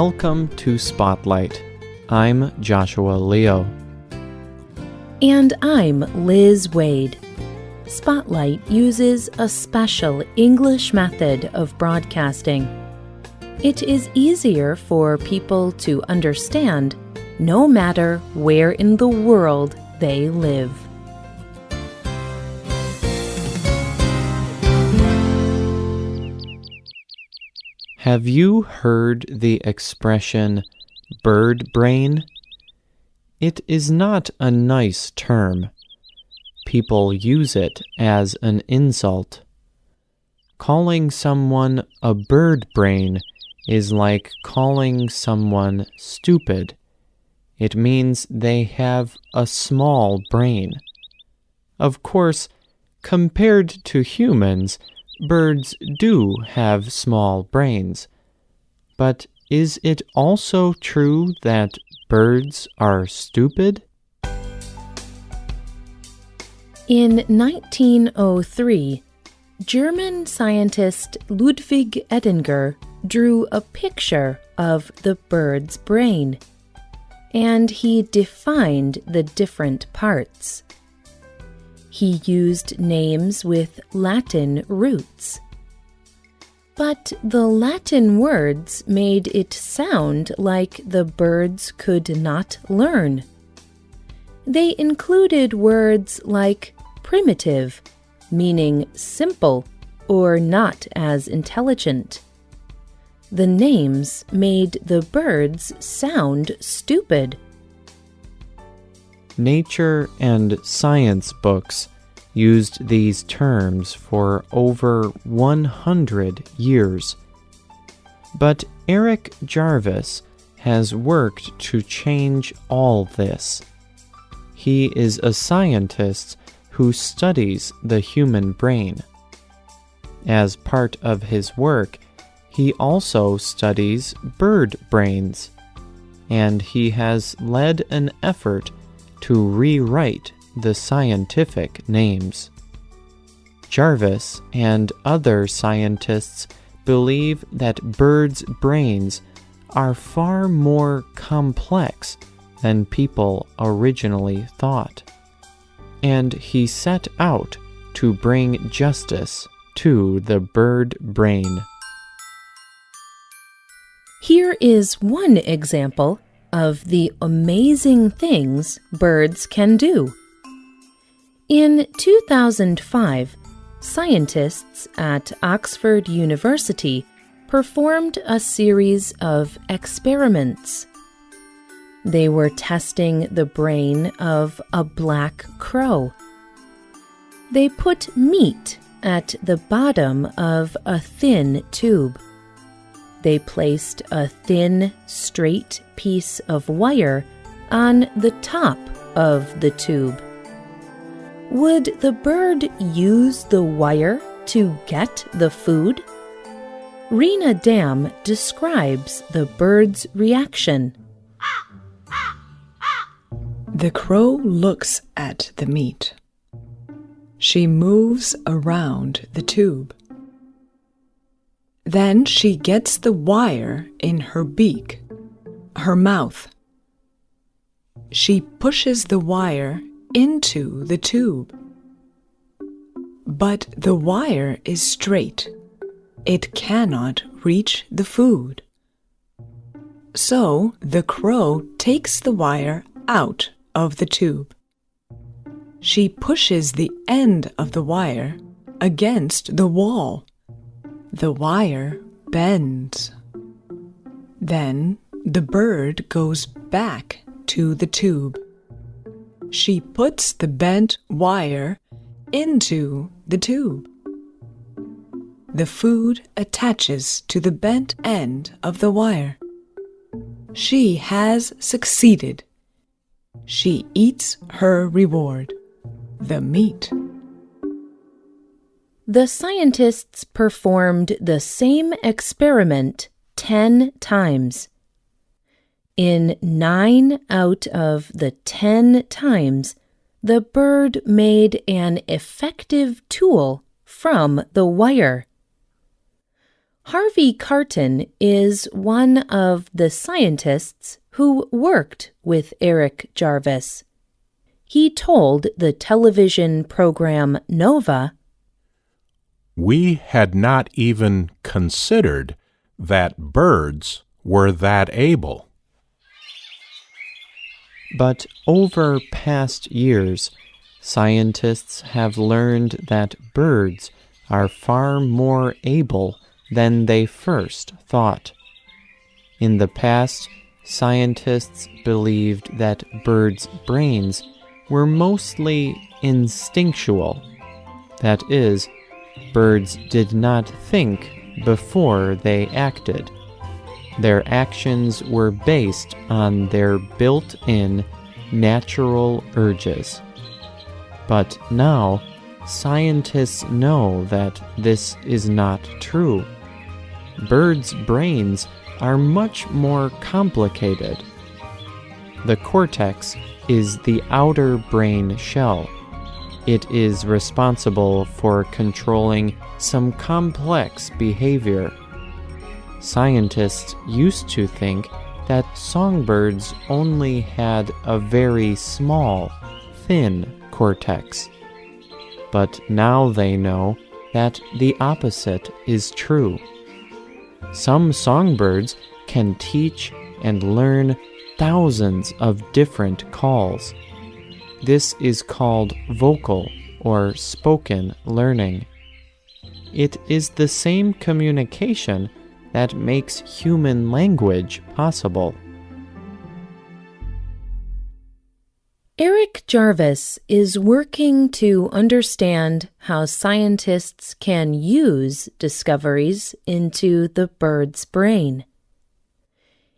Welcome to Spotlight. I'm Joshua Leo. And I'm Liz Waid. Spotlight uses a special English method of broadcasting. It is easier for people to understand no matter where in the world they live. Have you heard the expression bird brain? It is not a nice term. People use it as an insult. Calling someone a bird brain is like calling someone stupid. It means they have a small brain. Of course, compared to humans, birds do have small brains. But is it also true that birds are stupid? In 1903, German scientist Ludwig Edinger drew a picture of the bird's brain, and he defined the different parts. He used names with Latin roots. But the Latin words made it sound like the birds could not learn. They included words like primitive, meaning simple or not as intelligent. The names made the birds sound stupid. Nature and science books used these terms for over 100 years. But Eric Jarvis has worked to change all this. He is a scientist who studies the human brain. As part of his work, he also studies bird brains, and he has led an effort to rewrite the scientific names. Jarvis and other scientists believe that birds' brains are far more complex than people originally thought. And he set out to bring justice to the bird brain. Here is one example of the amazing things birds can do. In 2005, scientists at Oxford University performed a series of experiments. They were testing the brain of a black crow. They put meat at the bottom of a thin tube. They placed a thin, straight piece of wire on the top of the tube. Would the bird use the wire to get the food? Rena Dam describes the bird's reaction. The crow looks at the meat. She moves around the tube. Then she gets the wire in her beak, her mouth. She pushes the wire into the tube. But the wire is straight. It cannot reach the food. So the crow takes the wire out of the tube. She pushes the end of the wire against the wall. The wire bends. Then the bird goes back to the tube she puts the bent wire into the tube. The food attaches to the bent end of the wire. She has succeeded. She eats her reward, the meat. The scientists performed the same experiment 10 times. In nine out of the ten times, the bird made an effective tool from the wire. Harvey Karten is one of the scientists who worked with Eric Jarvis. He told the television program Nova We had not even considered that birds were that able. But over past years, scientists have learned that birds are far more able than they first thought. In the past, scientists believed that birds' brains were mostly instinctual. That is, birds did not think before they acted. Their actions were based on their built in natural urges. But now, scientists know that this is not true. Birds' brains are much more complicated. The cortex is the outer brain shell. It is responsible for controlling some complex behavior. Scientists used to think that songbirds only had a very small, thin cortex. But now they know that the opposite is true. Some songbirds can teach and learn thousands of different calls. This is called vocal or spoken learning. It is the same communication that makes human language possible. Eric Jarvis is working to understand how scientists can use discoveries into the bird's brain.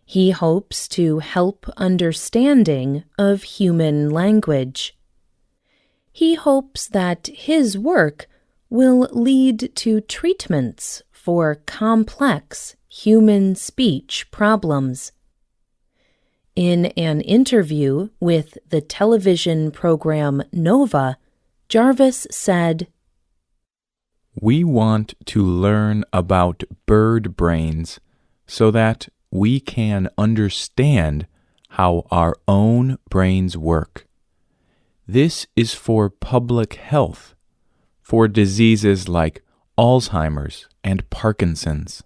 He hopes to help understanding of human language. He hopes that his work will lead to treatments for complex human speech problems. In an interview with the television program Nova, Jarvis said, We want to learn about bird brains so that we can understand how our own brains work. This is for public health, for diseases like Alzheimer's and Parkinson's.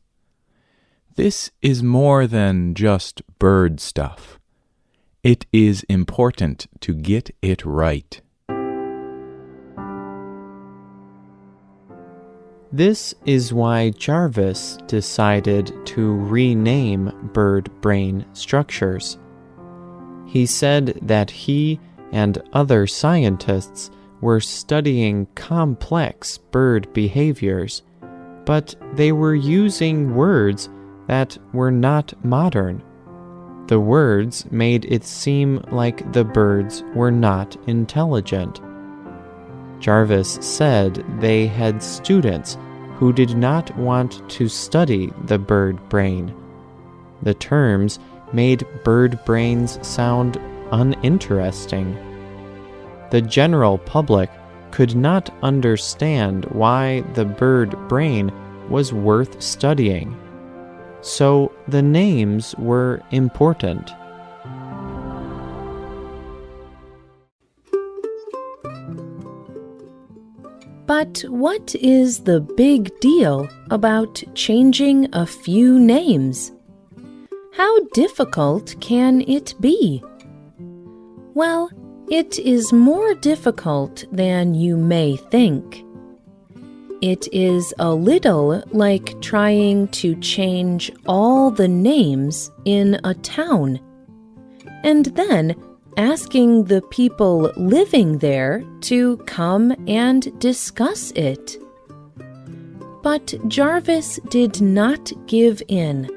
This is more than just bird stuff. It is important to get it right. This is why Jarvis decided to rename bird brain structures. He said that he and other scientists were studying complex bird behaviors, but they were using words that were not modern. The words made it seem like the birds were not intelligent. Jarvis said they had students who did not want to study the bird brain. The terms made bird brains sound uninteresting. The general public could not understand why the bird brain was worth studying. So the names were important. But what is the big deal about changing a few names? How difficult can it be? Well, it is more difficult than you may think. It is a little like trying to change all the names in a town and then asking the people living there to come and discuss it. But Jarvis did not give in.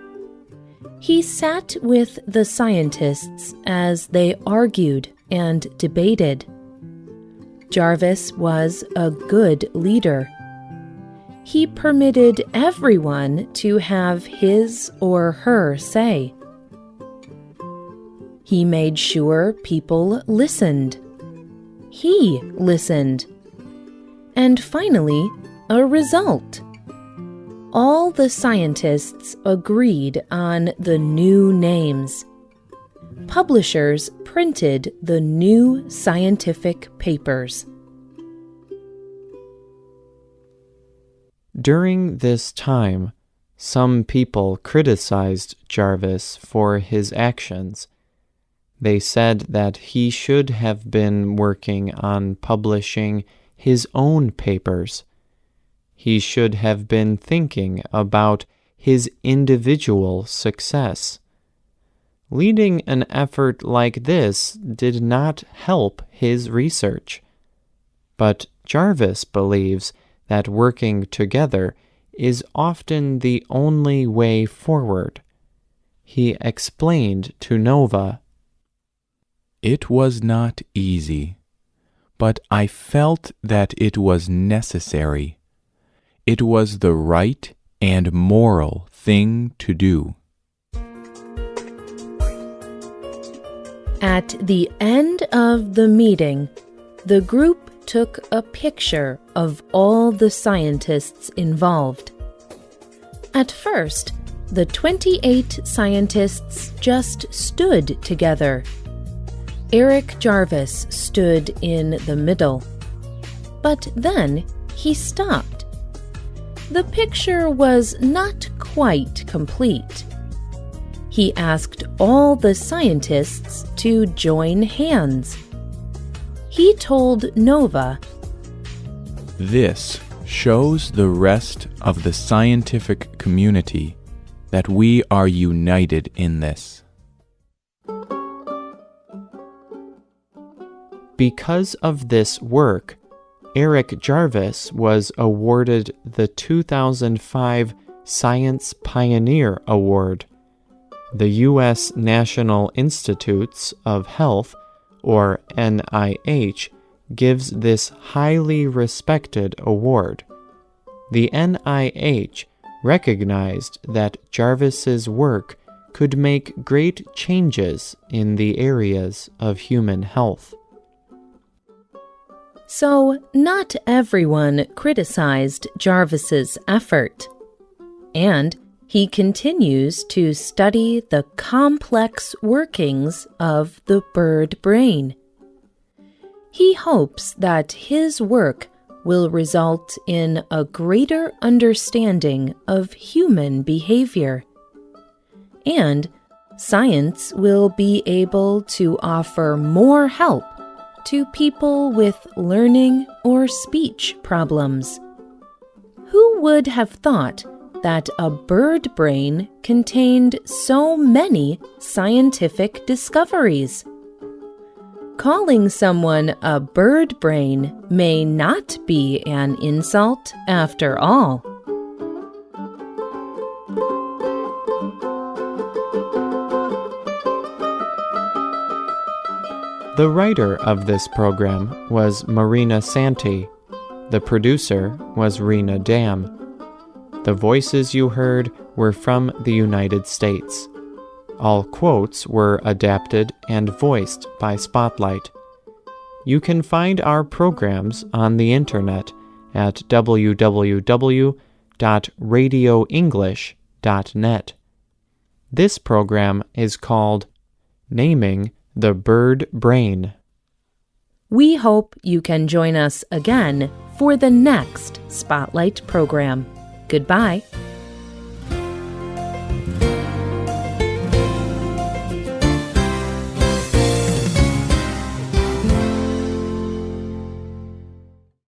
He sat with the scientists as they argued and debated. Jarvis was a good leader. He permitted everyone to have his or her say. He made sure people listened. He listened. And finally, a result. all the scientists agreed on the new names. Publishers printed the new scientific papers. During this time, some people criticized Jarvis for his actions. They said that he should have been working on publishing his own papers. He should have been thinking about his individual success. Leading an effort like this did not help his research. But Jarvis believes that working together is often the only way forward. He explained to Nova It was not easy, but I felt that it was necessary. It was the right and moral thing to do. At the end of the meeting, the group took a picture of all the scientists involved. At first, the 28 scientists just stood together. Eric Jarvis stood in the middle. But then he stopped. The picture was not quite complete. He asked all the scientists to join hands he told Nova This shows the rest of the scientific community that we are united in this. Because of this work, Eric Jarvis was awarded the 2005 Science Pioneer Award. The U.S. National Institutes of Health or NIH, gives this highly respected award. The NIH recognized that Jarvis's work could make great changes in the areas of human health. So, not everyone criticized Jarvis's effort. And he continues to study the complex workings of the bird brain. He hopes that his work will result in a greater understanding of human behavior. And science will be able to offer more help to people with learning or speech problems. Who would have thought that a bird brain contained so many scientific discoveries. Calling someone a bird brain may not be an insult after all. The writer of this program was Marina Santi. The producer was Rena Dam. The voices you heard were from the United States. All quotes were adapted and voiced by Spotlight. You can find our programs on the internet at www.radioenglish.net. This program is called Naming the Bird Brain. We hope you can join us again for the next Spotlight program. Goodbye.